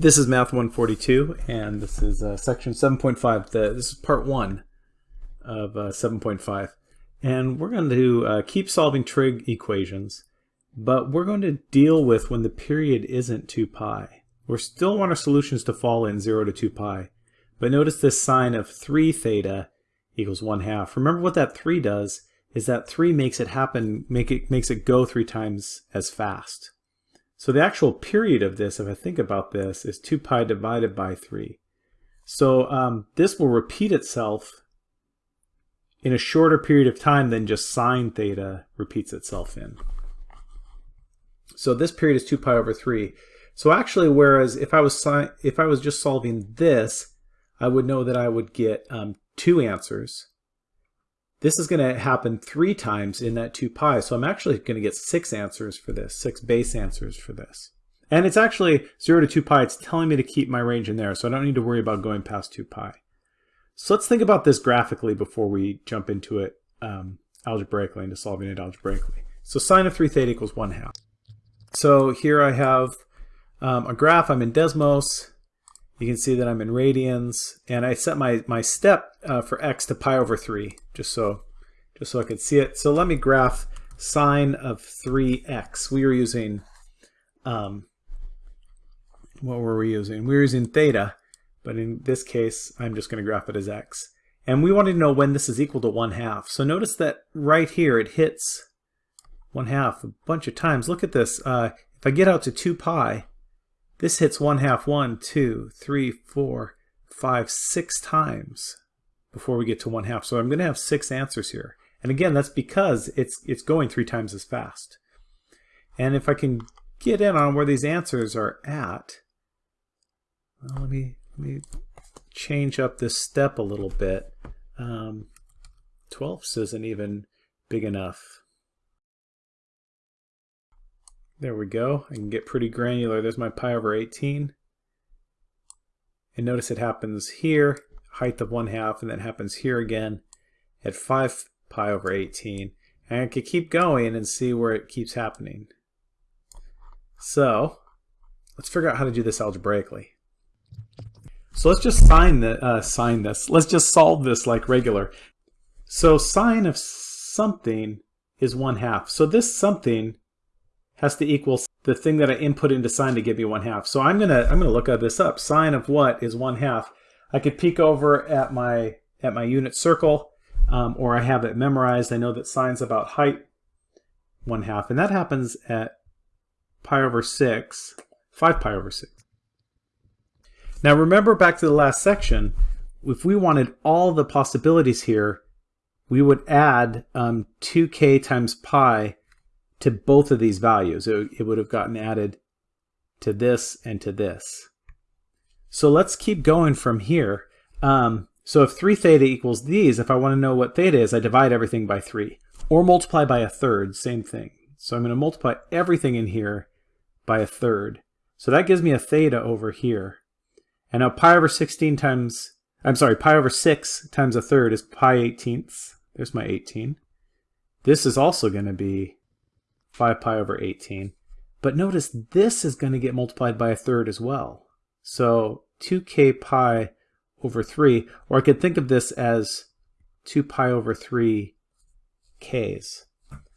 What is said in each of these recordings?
This is Math 142, and this is uh, section 7.5. This is part one of uh, 7.5. And we're going to uh, keep solving trig equations, but we're going to deal with when the period isn't 2 pi. We still want our solutions to fall in 0 to 2 pi, but notice this sine of 3 theta equals 1 half. Remember what that 3 does is that 3 makes it happen, make it, makes it go 3 times as fast. So the actual period of this, if I think about this, is 2 pi divided by 3. So um, this will repeat itself in a shorter period of time than just sine theta repeats itself in. So this period is 2 pi over 3. So actually, whereas if I was if I was just solving this, I would know that I would get um, two answers. This is going to happen three times in that 2 pi, so I'm actually going to get six answers for this, six base answers for this. And it's actually 0 to 2 pi, it's telling me to keep my range in there, so I don't need to worry about going past 2 pi. So let's think about this graphically before we jump into it um, algebraically, into solving it algebraically. So sine of 3 theta equals 1 half. So here I have um, a graph, I'm in Desmos, you can see that I'm in radians, and I set my, my step uh, for x to pi over 3, just so, just so I could see it. So let me graph sine of 3x. We were using, um, what were we using? We were using theta, but in this case, I'm just going to graph it as x. And we wanted to know when this is equal to 1 half. So notice that right here it hits 1 half a bunch of times. Look at this. Uh, if I get out to 2 pi, this hits one half one, two, three, four, five, six times before we get to one half. So I'm going to have six answers here. And again, that's because it's, it's going three times as fast. And if I can get in on where these answers are at, well, let me, let me change up this step a little bit. Um, 12ths isn't even big enough. There we go. I can get pretty granular. There's my pi over 18. And notice it happens here, height of 1 half, and then happens here again at 5 pi over 18. And I can keep going and see where it keeps happening. So let's figure out how to do this algebraically. So let's just sign, the, uh, sign this. Let's just solve this like regular. So sine of something is 1 half. So this something has to equal the thing that I input into sine to give me one half. So I'm gonna I'm gonna look at this up. Sine of what is one half? I could peek over at my at my unit circle, um, or I have it memorized. I know that sine's about height one half, and that happens at pi over six, five pi over six. Now remember back to the last section, if we wanted all the possibilities here, we would add um, 2k times pi to both of these values. It, it would have gotten added to this and to this. So let's keep going from here. Um, so if 3 theta equals these, if I want to know what theta is, I divide everything by 3. Or multiply by a third, same thing. So I'm going to multiply everything in here by a third. So that gives me a theta over here. And now pi over 16 times, I'm sorry, pi over 6 times a third is pi 18ths. There's my 18. This is also going to be 5 pi over 18. But notice this is going to get multiplied by a third as well. So 2k pi over 3, or I could think of this as 2 pi over 3 k's.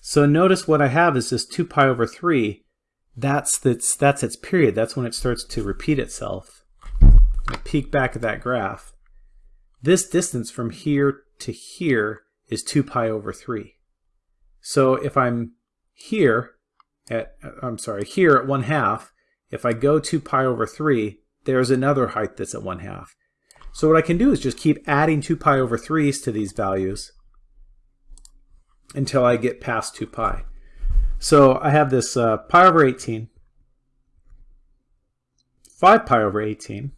So notice what I have is this 2 pi over 3. That's its, that's its period. That's when it starts to repeat itself. I peek back at that graph. This distance from here to here is 2 pi over 3. So if I'm here at, I'm sorry, here at 1 half, if I go to pi over 3, there's another height that's at 1 half. So what I can do is just keep adding 2 pi over 3's to these values until I get past 2 pi. So I have this uh, pi over 18, 5 pi over 18,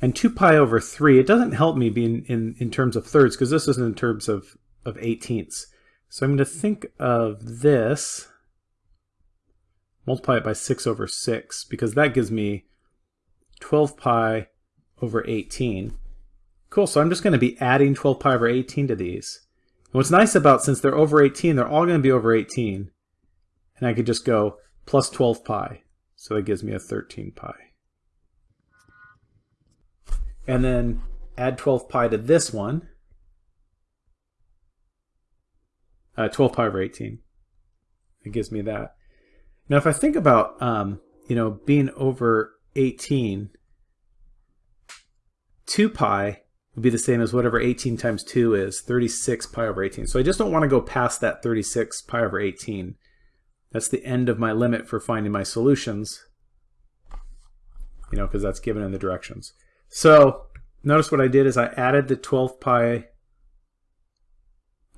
and 2 pi over 3. It doesn't help me being in, in, terms of thirds because this isn't in terms of, of eighteenths. So I'm going to think of this, multiply it by 6 over 6, because that gives me 12 pi over 18. Cool, so I'm just going to be adding 12 pi over 18 to these. And what's nice about, since they're over 18, they're all going to be over 18. And I could just go plus 12 pi. So that gives me a 13 pi. And then add 12 pi to this one. Uh, 12 pi over 18. It gives me that. Now if I think about, um, you know, being over 18, 2 pi would be the same as whatever 18 times 2 is, 36 pi over 18. So I just don't want to go past that 36 pi over 18. That's the end of my limit for finding my solutions, you know, because that's given in the directions. So notice what I did is I added the 12 pi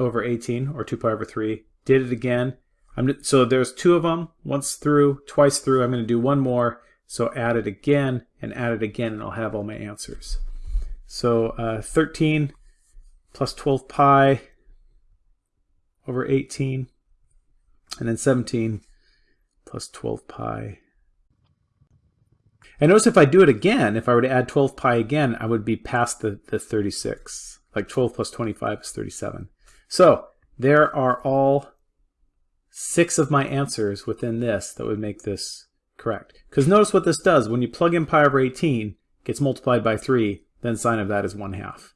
over 18, or 2 pi over 3, did it again. I'm, so there's two of them, once through, twice through. I'm going to do one more, so add it again, and add it again, and I'll have all my answers. So uh, 13 plus 12 pi over 18 and then 17 plus 12 pi. And notice if I do it again, if I were to add 12 pi again, I would be past the, the 36. Like 12 plus 25 is 37. So there are all six of my answers within this that would make this correct. Because notice what this does. When you plug in pi over 18, gets multiplied by 3, then sine of that is 1 half.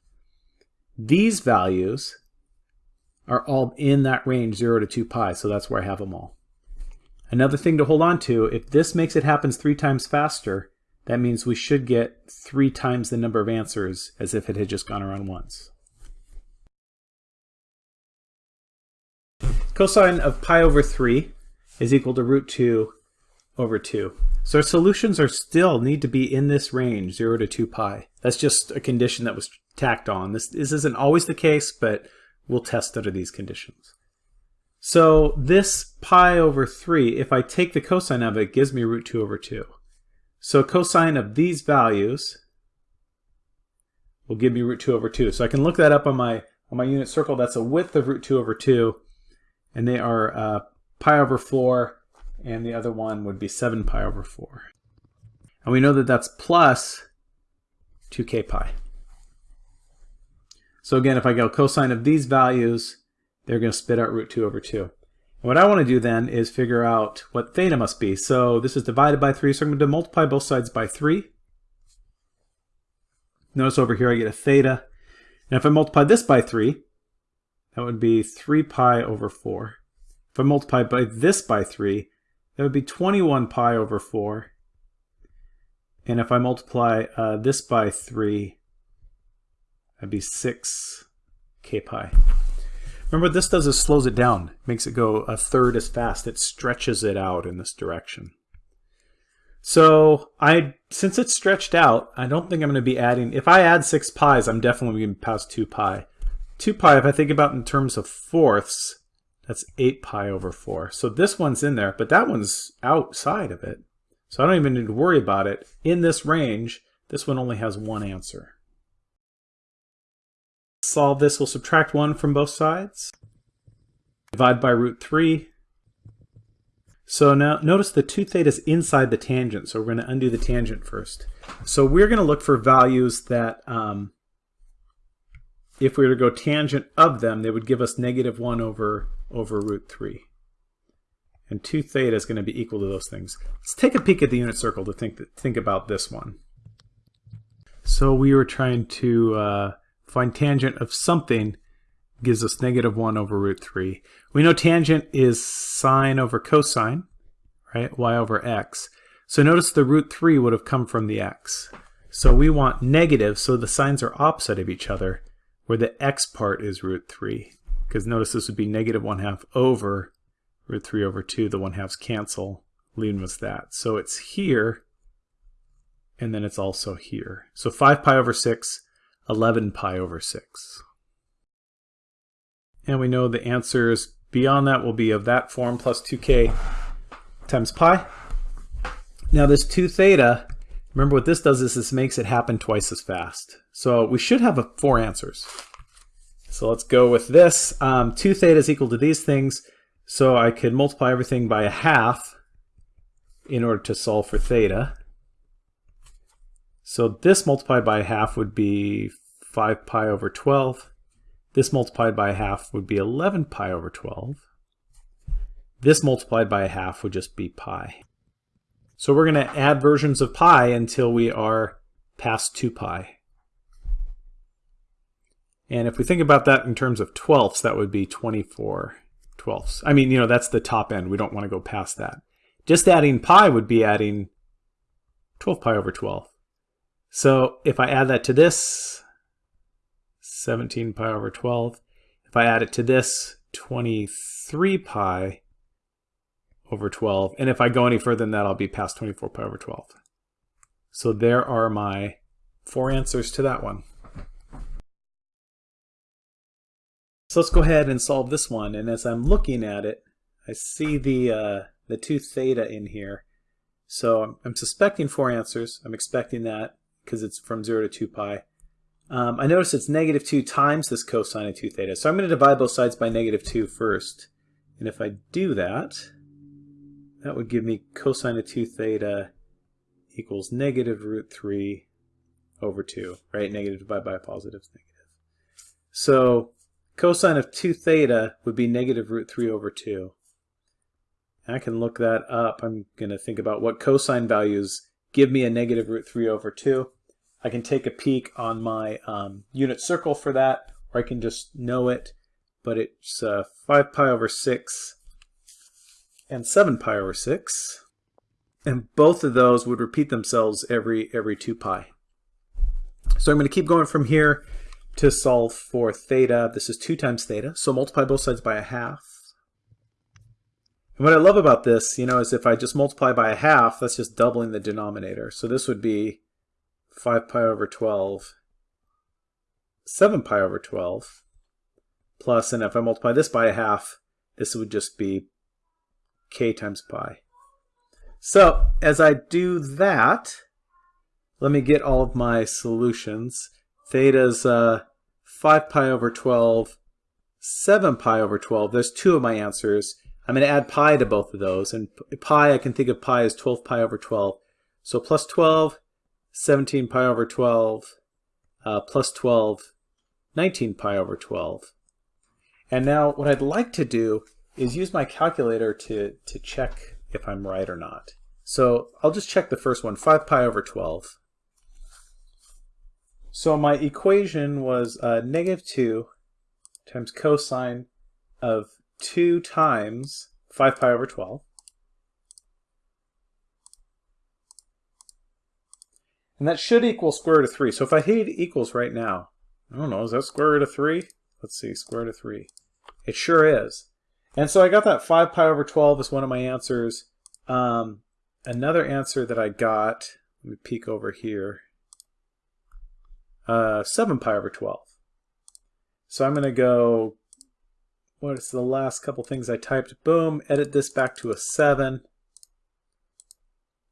These values are all in that range 0 to 2 pi, so that's where I have them all. Another thing to hold on to, if this makes it happen three times faster, that means we should get three times the number of answers as if it had just gone around once. Cosine of pi over 3 is equal to root 2 over 2. So our solutions are still need to be in this range, 0 to 2 pi. That's just a condition that was tacked on. This, this isn't always the case, but we'll test under these conditions. So this pi over 3, if I take the cosine of it, gives me root 2 over 2. So cosine of these values will give me root 2 over 2. So I can look that up on my, on my unit circle. That's a width of root 2 over 2. And they are uh, pi over 4, and the other one would be 7 pi over 4. And we know that that's plus 2k pi. So again, if I go cosine of these values, they're going to spit out root 2 over 2. And what I want to do then is figure out what theta must be. So this is divided by 3, so I'm going to multiply both sides by 3. Notice over here I get a theta. And if I multiply this by 3, that would be 3 pi over 4. If I multiply by this by 3, that would be 21 pi over 4. And if I multiply uh, this by 3, That'd be 6 k pi. Remember this does is slows it down, makes it go a third as fast. It stretches it out in this direction. So I, since it's stretched out, I don't think I'm going to be adding, if I add 6 pi's, I'm definitely going to pass 2 pi. 2 pi, if I think about in terms of fourths, that's 8 pi over 4. So this one's in there, but that one's outside of it. So I don't even need to worry about it. In this range, this one only has one answer solve this, we'll subtract 1 from both sides. Divide by root 3. So now notice the 2 theta is inside the tangent, so we're going to undo the tangent first. So we're going to look for values that, um, if we were to go tangent of them, they would give us negative 1 over, over root 3. And 2 theta is going to be equal to those things. Let's take a peek at the unit circle to think, think about this one. So we were trying to uh, find tangent of something gives us negative 1 over root 3. We know tangent is sine over cosine, right? y over x. So notice the root 3 would have come from the x. So we want negative, so the signs are opposite of each other, where the x part is root 3. Because notice this would be negative 1 half over root 3 over 2. The 1 halves cancel, leaving us that. So it's here, and then it's also here. So 5 pi over 6 11 pi over 6. And we know the answers beyond that will be of that form plus 2k times pi. Now this 2 theta, remember what this does is this makes it happen twice as fast. So we should have a, four answers. So let's go with this. Um, 2 theta is equal to these things, so I could multiply everything by a half in order to solve for theta. So this multiplied by a half would be 5 pi over 12. This multiplied by a half would be 11 pi over 12. This multiplied by a half would just be pi. So we're going to add versions of pi until we are past 2 pi. And if we think about that in terms of twelfths, that would be 24 twelfths. I mean, you know, that's the top end. We don't want to go past that. Just adding pi would be adding 12 pi over 12. So if I add that to this, 17 pi over 12. If I add it to this, 23 pi over 12. And if I go any further than that, I'll be past 24 pi over 12. So there are my four answers to that one. So let's go ahead and solve this one. And as I'm looking at it, I see the, uh, the 2 theta in here. So I'm, I'm suspecting four answers. I'm expecting that because it's from 0 to 2 pi. Um, I notice it's negative 2 times this cosine of 2 theta. So I'm going to divide both sides by negative 2 first. And if I do that, that would give me cosine of 2 theta equals negative root 3 over 2, right? Negative divided by positive is negative. So cosine of 2 theta would be negative root 3 over 2. I can look that up. I'm going to think about what cosine values give me a negative root 3 over 2. I can take a peek on my um, unit circle for that, or I can just know it, but it's uh, 5 pi over 6 and 7 pi over 6. And both of those would repeat themselves every, every 2 pi. So I'm going to keep going from here to solve for theta. This is 2 times theta, so multiply both sides by a half. And what I love about this, you know, is if I just multiply by a half, that's just doubling the denominator. So this would be 5 pi over 12, 7 pi over 12, plus, and if I multiply this by a half, this would just be k times pi. So as I do that, let me get all of my solutions. Theta's uh, 5 pi over 12, 7 pi over 12. There's two of my answers. I'm going to add pi to both of those. And pi, I can think of pi as 12 pi over 12. So plus 12 17 pi over 12 uh, plus 12, 19 pi over 12. And now what I'd like to do is use my calculator to, to check if I'm right or not. So I'll just check the first one, 5 pi over 12. So my equation was uh, negative 2 times cosine of 2 times 5 pi over 12. And that should equal square root of 3. So if I hit equals right now, I don't know, is that square root of 3? Let's see, square root of 3. It sure is. And so I got that 5 pi over 12 as one of my answers. Um, another answer that I got, let me peek over here, uh, 7 pi over 12. So I'm going to go, what is the last couple things I typed? Boom, edit this back to a 7.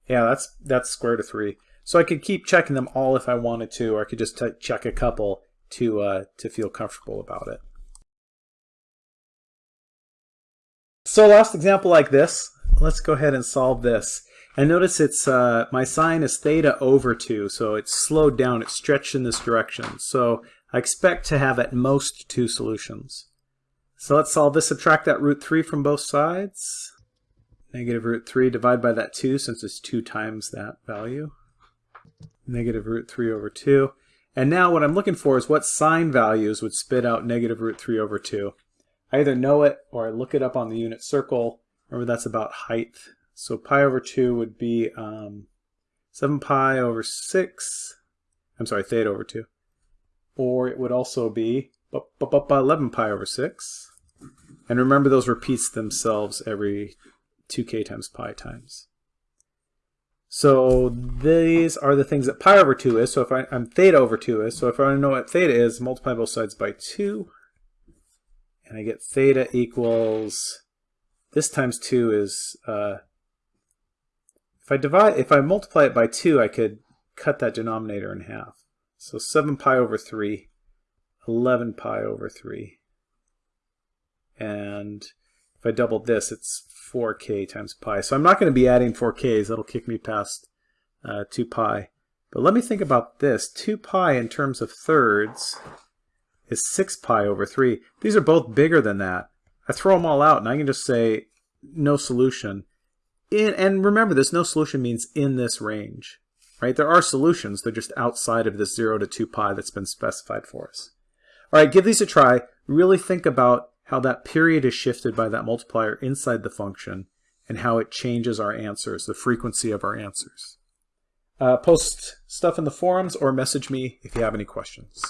Yeah, that's that's square root of 3. So I could keep checking them all if I wanted to, or I could just check a couple to, uh, to feel comfortable about it. So last example like this, let's go ahead and solve this. And notice it's uh, my sine is theta over 2, so it's slowed down, it's stretched in this direction. So I expect to have at most two solutions. So let's solve this, subtract that root 3 from both sides. Negative root 3, divide by that 2 since it's 2 times that value negative root 3 over 2. And now what I'm looking for is what sine values would spit out negative root 3 over 2. I either know it or I look it up on the unit circle. Remember that's about height. So pi over 2 would be um, 7 pi over 6. I'm sorry, theta over 2. Or it would also be 11 pi over 6. And remember those repeats themselves every 2k times pi times. So these are the things that pi over 2 is. So if I, am theta over 2 is. So if I want to know what theta is, multiply both sides by 2. And I get theta equals, this times 2 is, uh, if I divide, if I multiply it by 2, I could cut that denominator in half. So 7 pi over 3, 11 pi over 3. And if I double this, it's 4k times pi. So I'm not going to be adding 4k's. That'll kick me past uh, 2 pi. But let me think about this. 2 pi in terms of thirds is 6 pi over 3. These are both bigger than that. I throw them all out and I can just say no solution. in, and remember, this no solution means in this range, right? There are solutions, they're just outside of this 0 to 2 pi that's been specified for us. All right, give these a try. Really think about how that period is shifted by that multiplier inside the function and how it changes our answers, the frequency of our answers. Uh, post stuff in the forums or message me if you have any questions.